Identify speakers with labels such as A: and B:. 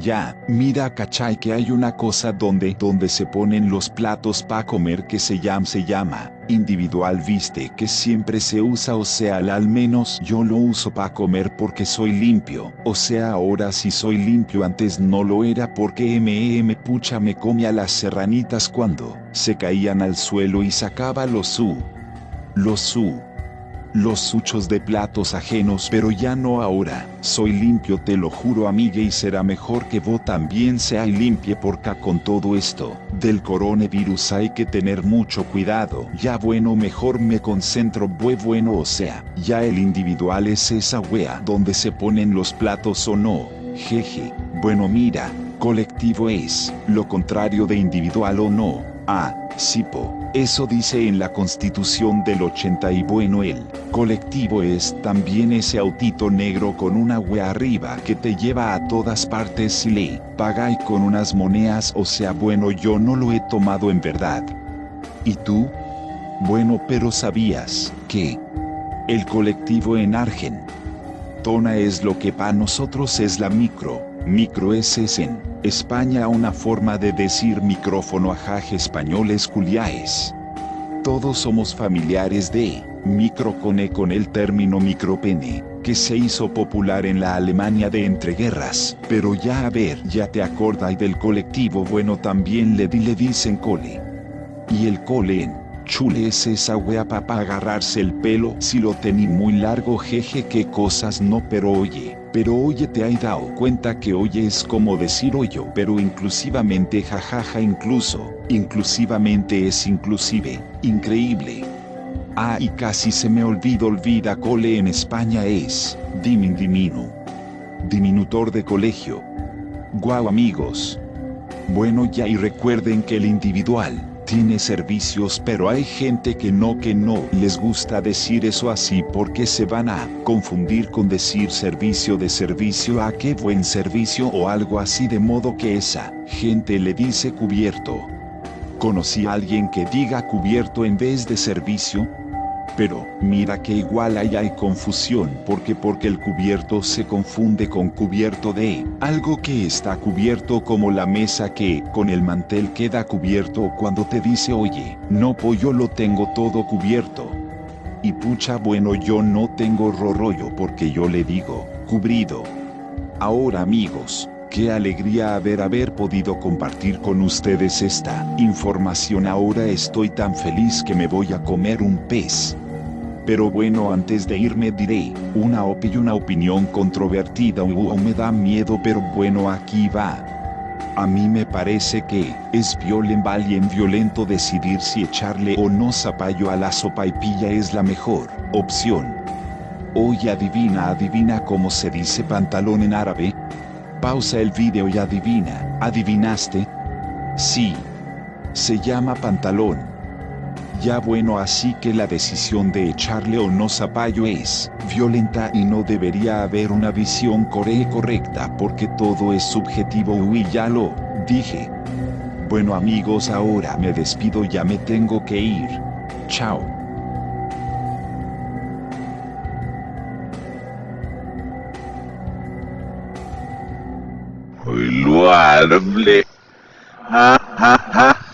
A: Ya, mira cachai que hay una cosa donde donde se ponen los platos pa comer que se llama se llama individual viste que siempre se usa o sea al menos yo lo uso pa comer porque soy limpio, o sea ahora si soy limpio antes no lo era porque MM pucha me comía las serranitas cuando se caían al suelo y sacaba los su. Los su los suchos de platos ajenos pero ya no ahora, soy limpio te lo juro amiga y será mejor que vos también sea limpie porque con todo esto, del coronavirus hay que tener mucho cuidado, ya bueno mejor me concentro bue bueno o sea, ya el individual es esa wea donde se ponen los platos o no, jeje, bueno mira, colectivo es, lo contrario de individual o no, ah, sipo. Eso dice en la constitución del 80 y bueno el colectivo es también ese autito negro con una wea arriba que te lleva a todas partes y le pagáis con unas monedas o sea bueno yo no lo he tomado en verdad. ¿Y tú? Bueno pero sabías que el colectivo en Argen Es lo que para nosotros es la micro, micro es en España una forma de decir micrófono ajaj españoles culiaes. Todos somos familiares de microcone con el término micropene, que se hizo popular en la Alemania de entreguerras, pero ya a ver, ya te acordáis del colectivo bueno también le, di, le dicen cole. Y el cole en chule es esa wea para agarrarse el pelo si lo tení muy largo jeje qué cosas no pero oye. Pero oye te hay dado cuenta que oye es como decir oyo, pero inclusivamente jajaja incluso, inclusivamente es inclusive, increíble. Ah y casi se me olvida olvida cole en España es, dimin diminu. Diminutor de colegio. Guau amigos. Bueno ya y recuerden que el individual, tiene servicios pero hay gente que no que no les gusta decir eso así porque se van a confundir con decir servicio de servicio a qué buen servicio o algo así de modo que esa gente le dice cubierto. ¿Conocí a alguien que diga cubierto en vez de servicio? Pero, mira que igual ahí hay confusión porque porque el cubierto se confunde con cubierto de algo que está cubierto como la mesa que con el mantel queda cubierto cuando te dice oye, no pollo lo tengo todo cubierto. Y pucha bueno yo no tengo rollo porque yo le digo, cubrido. Ahora amigos, Qué alegría haber haber podido compartir con ustedes esta información. Ahora estoy tan feliz que me voy a comer un pez. Pero bueno antes de irme diré, una una opinión controvertida o me da miedo pero bueno aquí va. A mí me parece que es violen valien violento decidir si echarle o no zapallo a la sopa y pilla es la mejor opción. Oye adivina adivina cómo se dice pantalón en árabe. Pausa el video y adivina, ¿adivinaste? Sí. Se llama pantalón. Ya bueno así que la decisión de echarle o no zapallo es violenta y no debería haber una visión core correcta porque todo es subjetivo y ya lo dije. Bueno amigos ahora me despido ya me tengo que ir. Chao.
B: Muy loable. Ja, ja, ja.